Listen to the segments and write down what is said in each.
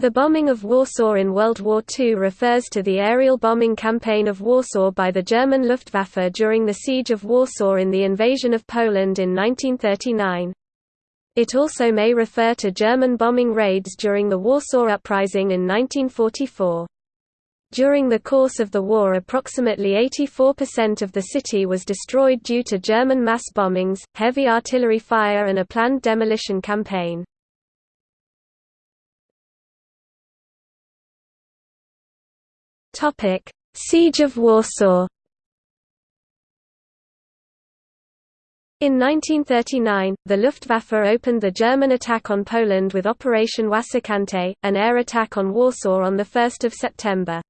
The bombing of Warsaw in World War II refers to the aerial bombing campaign of Warsaw by the German Luftwaffe during the Siege of Warsaw in the invasion of Poland in 1939. It also may refer to German bombing raids during the Warsaw Uprising in 1944. During the course of the war approximately 84% of the city was destroyed due to German mass bombings, heavy artillery fire and a planned demolition campaign. Topic: Siege of Warsaw. In 1939, the Luftwaffe opened the German attack on Poland with Operation Wasserkante, an air attack on Warsaw on 1 September.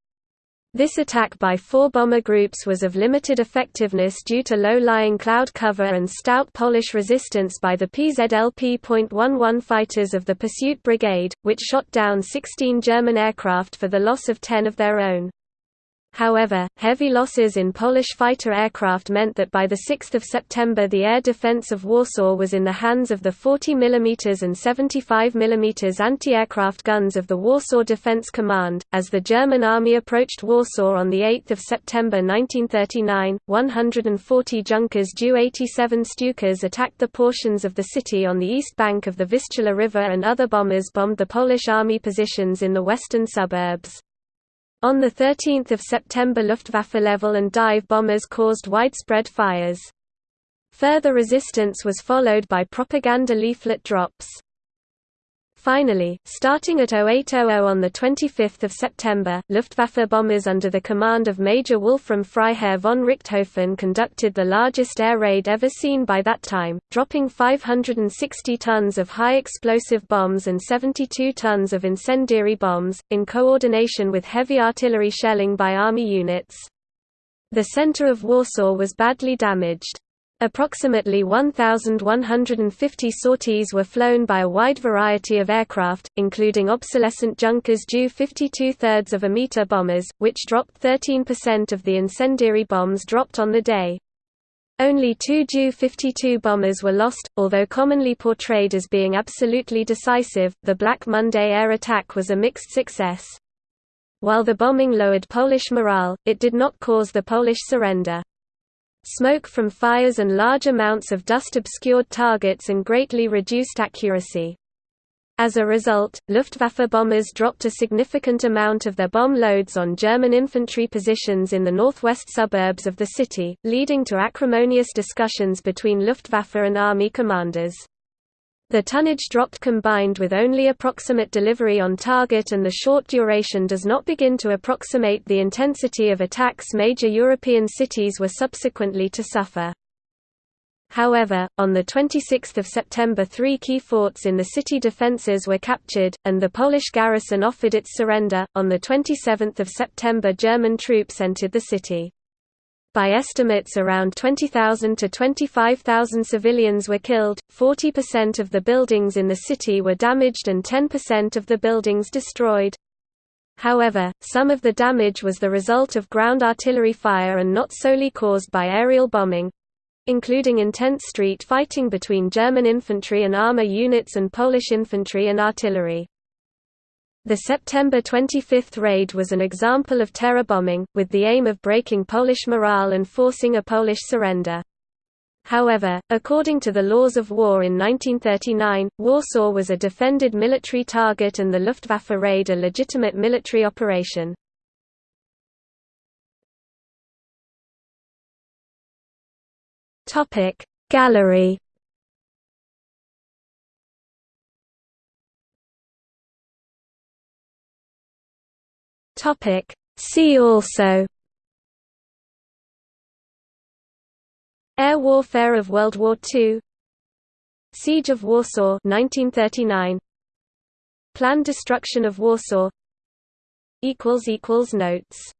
This attack by four bomber groups was of limited effectiveness due to low-lying cloud cover and stout Polish resistance by the PZL P.11 fighters of the Pursuit Brigade, which shot down 16 German aircraft for the loss of 10 of their own. However, heavy losses in Polish fighter aircraft meant that by 6 September the air defense of Warsaw was in the hands of the 40 mm and 75 mm anti-aircraft guns of the Warsaw Defense Command. As the German army approached Warsaw on 8 September 1939, 140 Junkers Ju-87 Stukas attacked the portions of the city on the east bank of the Vistula River and other bombers bombed the Polish army positions in the western suburbs. On 13 September Luftwaffe level and dive bombers caused widespread fires. Further resistance was followed by propaganda leaflet drops. Finally, starting at 0800 on 25 September, Luftwaffe bombers under the command of Major Wolfram Freiherr von Richthofen conducted the largest air raid ever seen by that time, dropping 560 tons of high-explosive bombs and 72 tons of incendiary bombs, in coordination with heavy artillery shelling by army units. The center of Warsaw was badly damaged. Approximately 1,150 sorties were flown by a wide variety of aircraft, including obsolescent Junkers Ju 52 thirds of a meter bombers, which dropped 13% of the incendiary bombs dropped on the day. Only two Ju 52 bombers were lost, although commonly portrayed as being absolutely decisive. The Black Monday air attack was a mixed success. While the bombing lowered Polish morale, it did not cause the Polish surrender. Smoke from fires and large amounts of dust obscured targets and greatly reduced accuracy. As a result, Luftwaffe bombers dropped a significant amount of their bomb loads on German infantry positions in the northwest suburbs of the city, leading to acrimonious discussions between Luftwaffe and army commanders. The tonnage dropped combined with only approximate delivery on target and the short duration does not begin to approximate the intensity of attacks major European cities were subsequently to suffer. However, on 26 September three key forts in the city defences were captured, and the Polish garrison offered its surrender. On 27 September German troops entered the city. By estimates around 20,000 to 25,000 civilians were killed, 40% of the buildings in the city were damaged and 10% of the buildings destroyed. However, some of the damage was the result of ground artillery fire and not solely caused by aerial bombing—including intense street fighting between German infantry and armor units and Polish infantry and artillery. The September 25 raid was an example of terror bombing, with the aim of breaking Polish morale and forcing a Polish surrender. However, according to the laws of war in 1939, Warsaw was a defended military target and the Luftwaffe raid a legitimate military operation. Gallery Topic See also Air warfare of World War II Siege of Warsaw 1939 Planned destruction of Warsaw equals equals notes